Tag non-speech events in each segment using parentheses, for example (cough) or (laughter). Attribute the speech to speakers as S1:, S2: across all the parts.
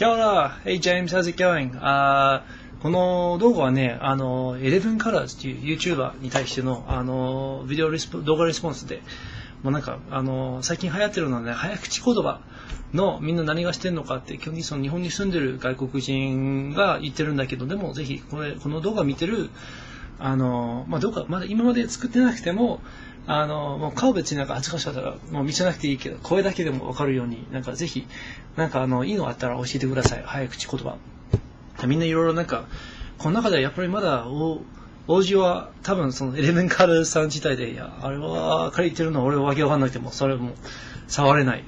S1: Kia ora! Hey James, how's it going? Uh, この動画はね、あの、11 Colors っていう YouTuber に対しての、あの、ビデオレスポ動画レスポンスで、もうなんか、あの、最近流行ってるのはね、早口言葉のみんな何がしてんのかって、基本にその日本に住んでる外国人が言ってるんだけど、でもぜひ、これ、この動画見てる、あの、まあ、動画、まだ今まで作ってなくても、あの、もう顔別になんか恥ずかしかったら、もう見せなくていいけど、声だけでもわかるように、なんかぜひ、なんかあの、いいのあったら教えてください。早口言葉。みんないろいろなんか、この中ではやっぱりまだ、お王子は多分そのエレメンカルさん自体で、いや、あれは彼言ってるのは俺はわけわかんなくても、それも触れない。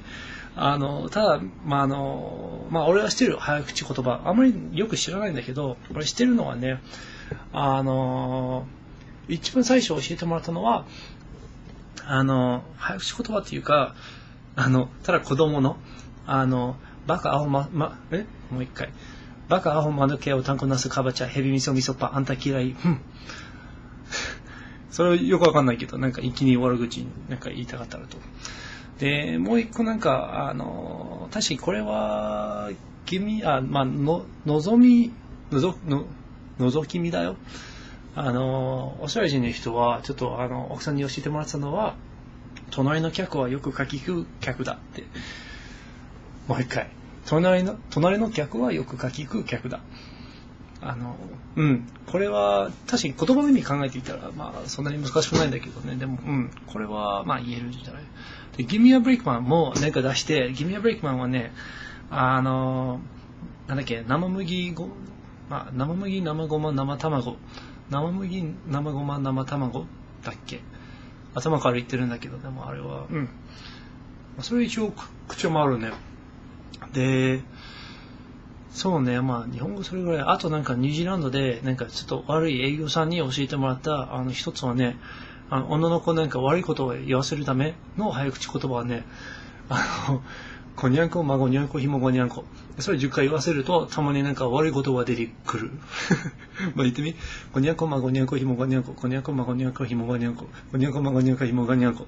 S1: あの、ただ、まあ、あの、まあ、俺は知ってる早口言葉。あまりよく知らないんだけど、俺知ってるのはね、あの、一番最初教えてもらったのは、あの、早口言葉っていうか、あの、ただ子供の、あの、バカアホま、ま、え？もう一回。バカアホマヌケをタンコナスカバチャヘビミソミソパあんた嫌い。ふん。(laughs) それよくわかんないけど、なんか一気に悪口になんか言いたかったらと。で、もう一個なんか、あの、確かにこれは、君、あ、まあ、の、のぞみ、のぞ、の、のぞきみだよ。あの、オーストラリア人の人は、ちょっとあの、奥さんに教えてもらったのは、隣の客はよく書き聞く客だって。もう一回。隣の、隣の客はよく書き聞く客だ。あの、うん。これは、確かに言葉の意味考えていたら、まあ、そんなに難しくないんだけどね。でも、うん。これは、まあ、言えるんじゃない？で、ギミアブレイクマンもなんか出して、ギミアブレイクマンはね、あの、なんだっけ、生麦ご、まあ、生麦、生ごま、生卵。生麦、生ごま、生卵だっけ？頭から言ってるんだけど、でもあれは、うん。それ一応口もあるね。で、そうね、まあ日本語それぐらい。あとなんかニュージーランドで、なんかちょっと悪い営業さんに教えてもらった、あの一つはね、あの女の子なんか悪いことを言わせるための早口言葉はね、あの、こにゃんこ、まごにゃんこ、ひもごにゃんこ。それ10回言わせると、たまになんか悪いことが出てくる。(laughs) まあ言ってみ。こにゃんこ、まごにゃんこ、ひもごにゃんこ。こにゃんこ、まごにゃんこ、ひもごにゃんこ。こにゃんこ、まごにゃんこ、ひもごにゃんこ。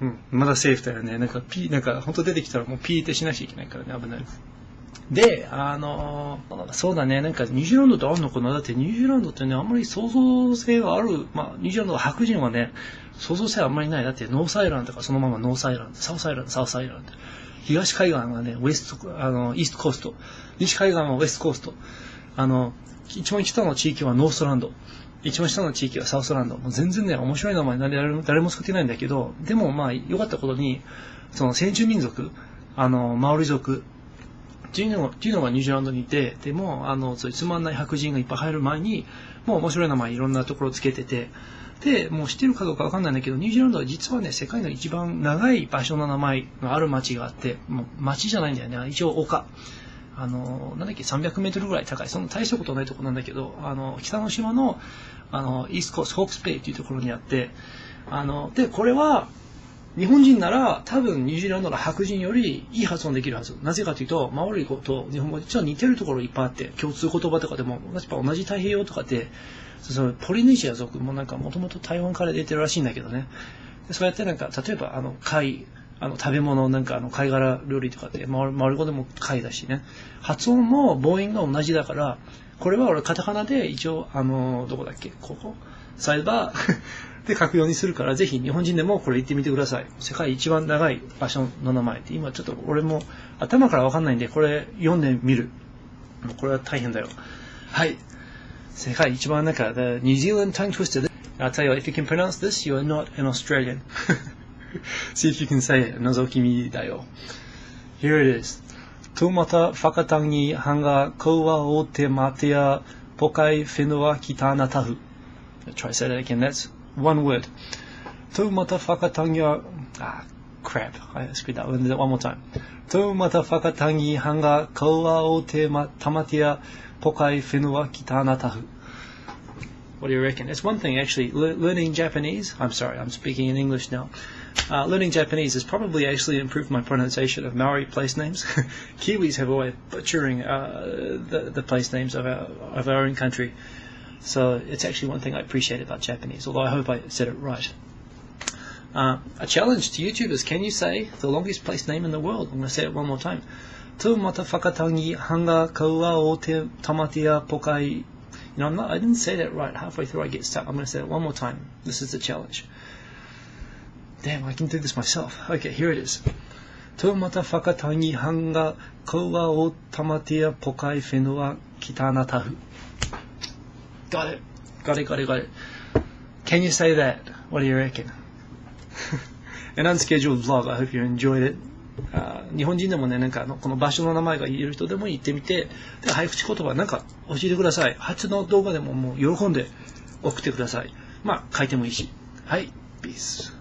S1: うん。まだセーフだよね。なんかピー、なんかほんと出てきたらもうピーってしなきゃいけないからね、危ない。で、あのそうだね、なんかニュージーランドってあるのかな？だってニュージーランドってね、あんまり創造性がある、まあ、ニュージーランドは白人はね、創造性あんまりない。だって North Island とかそのまま North Island、South Island、South Island。東海岸はね、 West、あの、 East Coast。西海岸は West Coast。あの、一番北の地域は Northland。一番下の地域は Southland。もう全然ね、面白い名前誰も誰も使ってないんだけど、でもまあ、良かったことに、その先住民族、あの、マオリ族、っていうのが、ニュージーランドにいて、でも、あの、そういうつまんない白人がいっぱい入る前に、もう面白い名前いろんなところつけてて、で、もう知ってるかどうかわかんないんだけど、ニュージーランドは実はね、世界の一番長い場所の名前がある町があって、もう町じゃないんだよね、一応丘。あの、なんだっけ、300メートルぐらい高い、そんな大したことないとこなんだけど、あの、北の島の、あの、イースコース、ホークスベイっていうところにあって、あの、で、これは、日本人なら多分ニュージーランドの白人よりいい発音できるはず。なぜかというと、マオリ語と日本語実は似てるところいっぱいあって、共通言葉とかでも、やっぱ同じ太平洋とかって、そのポリネシア族もなんかもともと台湾から出てるらしいんだけどね。そうやってなんか、例えばあの貝、あの食べ物なんかあの貝殻料理とかって、マオマオリ語でも貝だしね。発音も母音が同じだから、これは俺カタカナで一応、あの、どこだっけ？ここ？サイバー？(laughs) で書くようにするから、ぜひ日本人でもこれ言ってみてください。世界一番長い場所の名前って、今ちょっと俺も頭からわかんないんで、これ読んでみる。もうこれは大変だよ。はい。世界一番長い、The New Zealand Tongue Twister. I'll tell you, if you can pronounce this, you are not an Australian. (laughs) (laughs) See if you can say it. Nozoki mi da yo. Here it is. Tomata fakatangi hanga kowa o te matea pokai fenua kita natahu. tahu. Try say that again. That's one word. Tomata fakatangi. Ah, crap. I screwed that one, one more time. Tomata fakatangi hanga kowa o te tamatea pokai fenua kita natahu. tahu. What do you reckon? It's one thing actually. Le learning Japanese. I'm sorry, I'm speaking in English now. Uh, learning Japanese has probably actually improved my pronunciation of Maori place names. (laughs) Kiwis have always butchering uh, the, the place names of our of our own country. So it's actually one thing I appreciate about Japanese. Although I hope I said it right. Uh, a challenge to YouTubers. Can you say the longest place name in the world? I'm going to say it one more time. Tamatia pokai. You know, I'm not, I didn't say that right. Halfway through I get stuck. I'm going to say it one more time. This is the challenge. Damn, I can do this myself. Okay, here it is. Tu matafakatangi hanga kaua o tamatia pokai whenua kitana tahu. Got it. Got it, got it, got it. Can you say that? What do you reckon? An unscheduled vlog. I hope you enjoyed it. あ日本人でもね、なんかあの、この場所の名前が言える人でも行ってみて、で、早口言葉なんか教えてください。初の動画でももう喜んで送ってください。まあ、書いてもいいし。はい、ピース。